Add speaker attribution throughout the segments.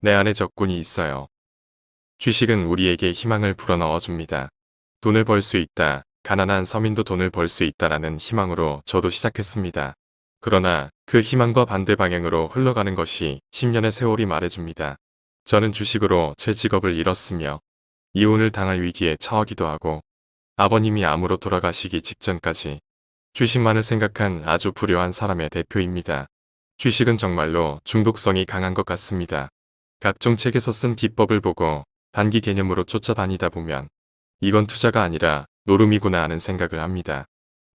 Speaker 1: 내 안에 적군이 있어요. 주식은 우리에게 희망을 불어넣어 줍니다. 돈을 벌 수 있다. 가난한 서민도 돈을 벌 수 있다라는 희망으로 저도 시작했습니다. 그러나 그 희망과 반대 방향으로 흘러가는 것이 10년의 세월이 말해줍니다. 저는 주식으로 제 직업을 잃었으며 이혼을 당할 위기에 처하기도 하고 아버님이 암으로 돌아가시기 직전까지 주식만을 생각한 아주 불효한 사람의 대표입니다. 주식은 정말로 중독성이 강한 것 같습니다. 각종 책에서 쓴 기법을 보고 단기 개념으로 쫓아다니다 보면 이건 투자가 아니라 노름이구나 하는 생각을 합니다.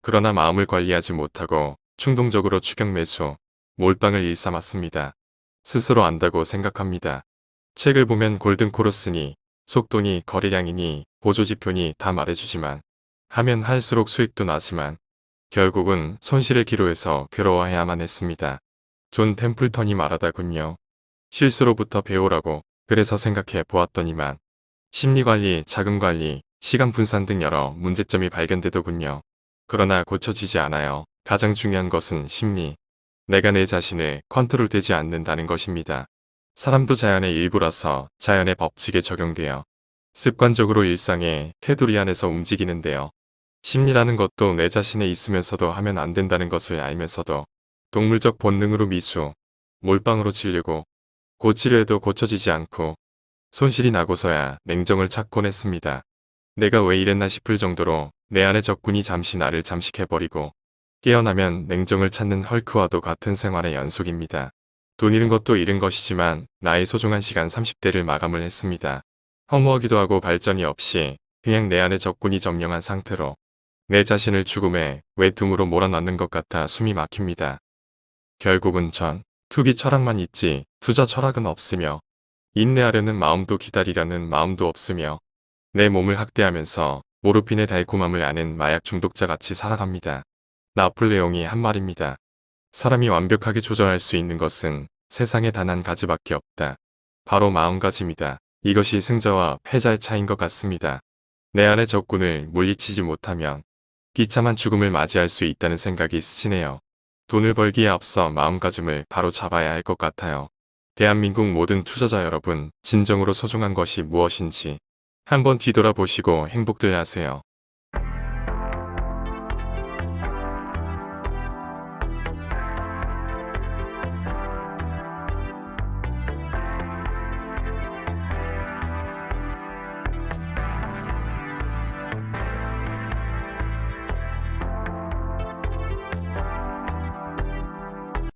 Speaker 1: 그러나 마음을 관리하지 못하고 충동적으로 추격 매수, 몰빵을 일삼았습니다. 스스로 안다고 생각합니다. 책을 보면 골든코러스니 속도니 거래량이니 보조지표니 다 말해주지만 하면 할수록 수익도 나지만 결국은 손실을 기록해서 괴로워해야만 했습니다. 존 템플턴이 말하더군요. 실수로부터 배우라고 그래서 생각해 보았더니만 심리관리, 자금관리, 시간 분산 등 여러 문제점이 발견되더군요. 그러나 고쳐지지 않아요. 가장 중요한 것은 심리. 내가 내 자신을 컨트롤되지 않는다는 것입니다. 사람도 자연의 일부라서 자연의 법칙에 적용되어 습관적으로 일상의 테두리 안에서 움직이는데요. 심리라는 것도 내 자신에 있으면서도 하면 안 된다는 것을 알면서도 동물적 본능으로 미수, 몰빵으로 치려고 고치려 해도 고쳐지지 않고 손실이 나고서야 냉정을 찾곤 했습니다. 내가 왜 이랬나 싶을 정도로 내 안의 적군이 잠시 나를 잠식해버리고 깨어나면 냉정을 찾는 헐크와도 같은 생활의 연속입니다. 돈 잃은 것도 잃은 것이지만 나의 소중한 시간 30대를 마감을 했습니다. 허무하기도 하고 발전이 없이 그냥 내 안의 적군이 점령한 상태로 내 자신을 죽음에 외tum으로 몰아넣는 것 같아 숨이 막힙니다. 결국은 전 투기 철학만 있지 투자 철학은 없으며 인내하려는 마음도 기다리려는 마음도 없으며 내 몸을 학대하면서 모르핀의 달콤함을 아는 마약 중독자 같이 살아갑니다. 나폴레옹이 한 말입니다. 사람이 완벽하게 조절할 수 있는 것은 세상에 단 한 가지밖에 없다. 바로 마음가짐이다. 이것이 승자와 패자의 차이인 것 같습니다. 내 안의 적군을 물리치지 못하면 비참한 죽음을 맞이할 수 있다는 생각이 스치네요. 돈을 벌기에 앞서 마음가짐을 바로 잡아야 할 것 같아요. 대한민국 모든 투자자 여러분, 진정으로 소중한 것이 무엇인지 한번 뒤돌아보시고 행복들 하세요.